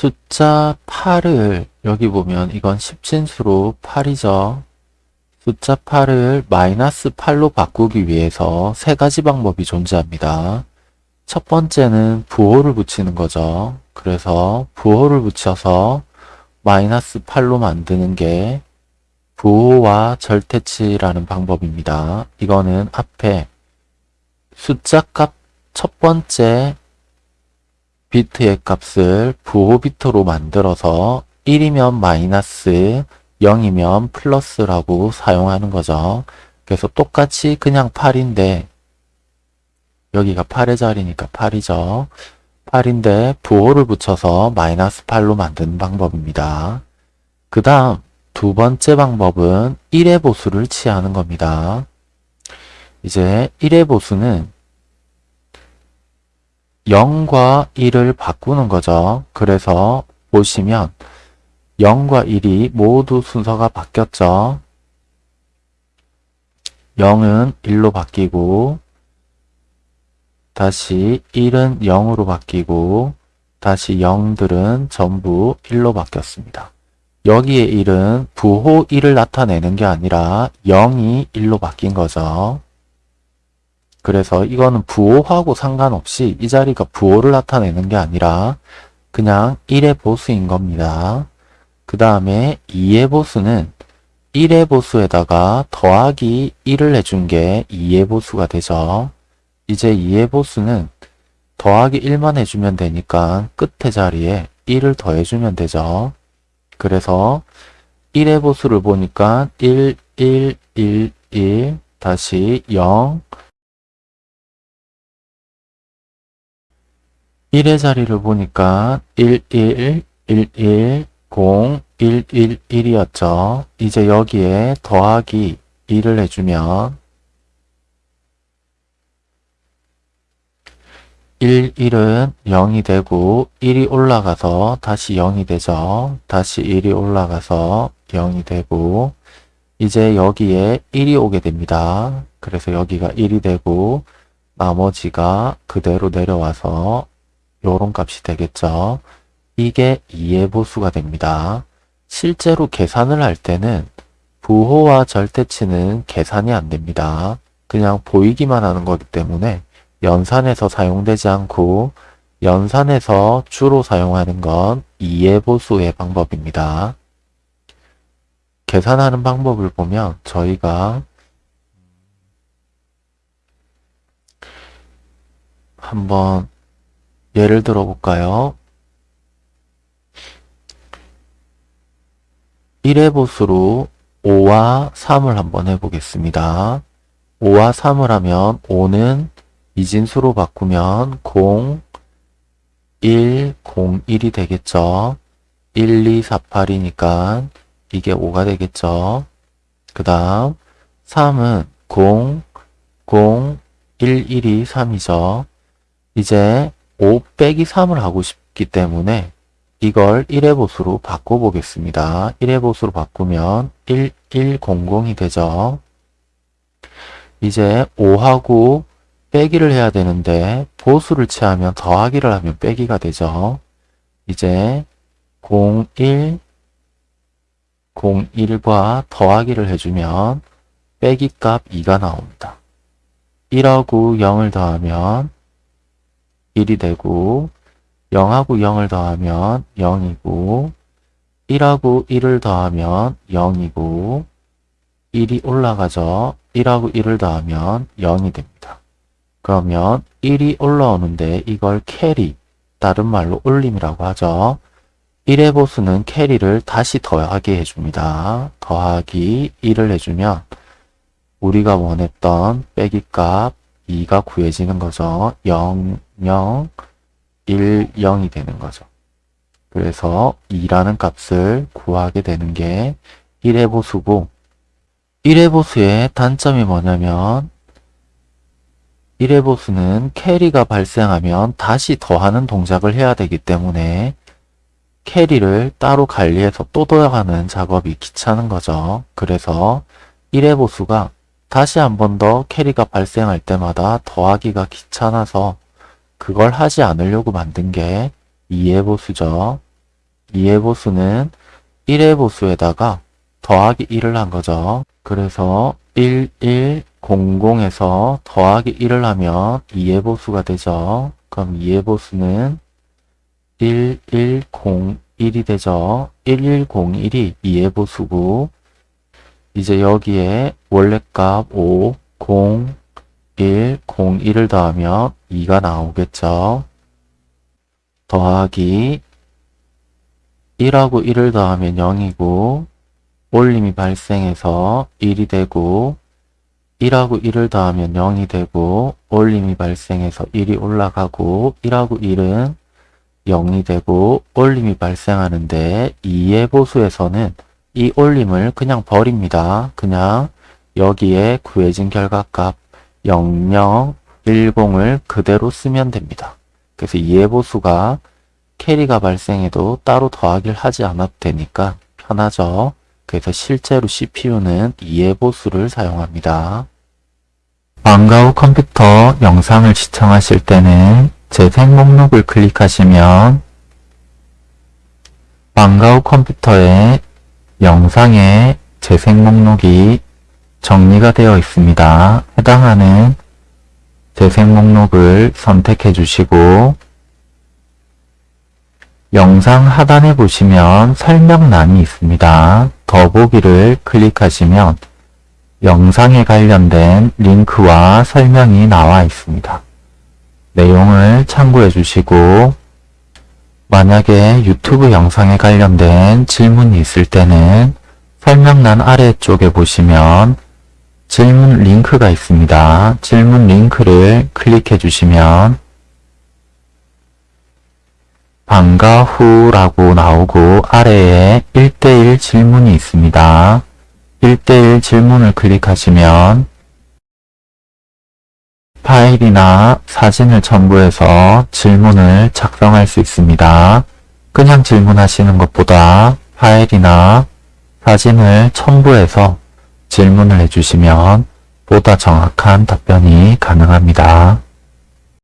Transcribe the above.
숫자 8을 여기 보면 이건 10진수로 8이죠. 숫자 8을 마이너스 8로 바꾸기 위해서 세 가지 방법이 존재합니다. 첫 번째는 부호를 붙이는 거죠. 그래서 부호를 붙여서 마이너스 8로 만드는 게 부호와 절대치라는 방법입니다. 이거는 앞에 숫자 값 첫 번째 비트의 값을 부호 비트로 만들어서 1이면 마이너스 0이면 플러스라고 사용하는 거죠. 그래서 똑같이 그냥 8인데 여기가 8의 자리니까 8이죠. 8인데 부호를 붙여서 마이너스 8로 만드는 방법입니다. 그 다음 두 번째 방법은 1의 보수를 취하는 겁니다. 이제 1의 보수는 0과 1을 바꾸는 거죠. 그래서 보시면 0과 1이 모두 순서가 바뀌었죠. 0은 1로 바뀌고 다시 1은 0으로 바뀌고 다시 0들은 전부 1로 바뀌었습니다. 여기에 1은 부호 1을 나타내는 게 아니라 0이 1로 바뀐 거죠. 그래서 이거는 부호하고 상관없이 이 자리가 부호를 나타내는 게 아니라 그냥 1의 보수인 겁니다. 그 다음에 2의 보수는 1의 보수에다가 더하기 1을 해준 게 2의 보수가 되죠. 이제 2의 보수는 더하기 1만 해주면 되니까 끝에 자리에 1을 더해주면 되죠. 그래서 1의 보수를 보니까 1, 1, 1, 1, 다시 0, 1의 자리를 보니까 1, 1, 1, 1, 0, 1, 1, 1이었죠. 이제 여기에 더하기 2를 해주면 1, 1은 0이 되고 1이 올라가서 다시 0이 되죠. 다시 1이 올라가서 0이 되고 이제 여기에 1이 오게 됩니다. 그래서 여기가 1이 되고 나머지가 그대로 내려와서 요런 값이 되겠죠. 이게 2의 보수가 됩니다. 실제로 계산을 할 때는 부호와 절대치는 계산이 안 됩니다. 그냥 보이기만 하는 거기 때문에 연산에서 사용되지 않고 연산에서 주로 사용하는 건 2의 보수의 방법입니다. 계산하는 방법을 보면 저희가 한번 예를 들어 볼까요? 1의 보수로 5와 3을 한번 해보겠습니다. 5와 3을 하면 5는 이진수로 바꾸면 0, 1, 0, 1이 되겠죠. 1, 2, 4, 8이니까 이게 5가 되겠죠. 그 다음 3은 0, 0, 1, 1이 3이죠. 이제 5 빼기 3을 하고 싶기 때문에 이걸 1의 보수로 바꿔보겠습니다. 1의 보수로 바꾸면 1, 1, 0, 0이 되죠. 이제 5하고 빼기를 해야 되는데 보수를 취하면 더하기를 하면 빼기가 되죠. 이제 0, 1, 0, 1과 더하기를 해주면 빼기 값 2가 나옵니다. 1하고 0을 더하면 1이 되고 0하고 0을 더하면 0이고 1하고 1을 더하면 0이고 1이 올라가죠. 1하고 1을 더하면 0이 됩니다. 그러면 1이 올라오는데 이걸 carry, 다른 말로 올림이라고 하죠. 1의 보수는 캐리를 다시 더하게 해줍니다. 더하기 1을 해주면 우리가 원했던 빼기 값 2가 구해지는 거죠. 0, 0, 1, 0이 되는 거죠. 그래서 2라는 값을 구하게 되는 게 1의 보수고 1의 보수의 단점이 뭐냐면 1의 보수는 캐리가 발생하면 다시 더하는 동작을 해야 되기 때문에 캐리를 따로 관리해서 또 더하는 작업이 귀찮은 거죠. 그래서 1의 보수가 다시 한 번 더 캐리가 발생할 때마다 더하기가 귀찮아서 그걸 하지 않으려고 만든 게 2의 보수죠. 2의 보수는 1의 보수에다가 더하기 1을 한 거죠. 그래서 1, 1, 00에서 더하기 1을 하면 2의 보수가 되죠. 그럼 2의 보수는 1, 1, 0, 1이 되죠. 1, 1, 0, 1이 2의 보수고 이제 여기에 원래값 5, 0, 1, 0, 1을 더하면 2가 나오겠죠. 더하기 1하고 1을 더하면 0이고 올림이 발생해서 1이 되고 1하고 1을 더하면 0이 되고 올림이 발생해서 1이 올라가고 1하고 1은 0이 되고 올림이 발생하는데 2의 보수에서는 이 올림을 그냥 버립니다. 그냥 여기에 구해진 결과값 00, 10을 그대로 쓰면 됩니다. 그래서 2의 보수가 캐리가 발생해도 따로 더하기를 하지 않아도 되니까 편하죠. 그래서 실제로 CPU는 2의 보수를 사용합니다. 방과 후 컴퓨터 영상을 시청하실 때는 재생 목록을 클릭하시면 방과 후 컴퓨터에 영상의 재생 목록이 정리가 되어 있습니다. 해당하는 재생 목록을 선택해 주시고 영상 하단에 보시면 설명란이 있습니다. 더보기를 클릭하시면 영상에 관련된 링크와 설명이 나와 있습니다. 내용을 참고해 주시고 만약에 유튜브 영상에 관련된 질문이 있을 때는 설명란 아래쪽에 보시면 질문 링크가 있습니다. 질문 링크를 클릭해 주시면 방과 후라고 나오고 아래에 1대1 질문이 있습니다. 1대1 질문을 클릭하시면 파일이나 사진을 첨부해서 질문을 작성할 수 있습니다. 그냥 질문하시는 것보다 파일이나 사진을 첨부해서 질문을 해주시면 보다 정확한 답변이 가능합니다.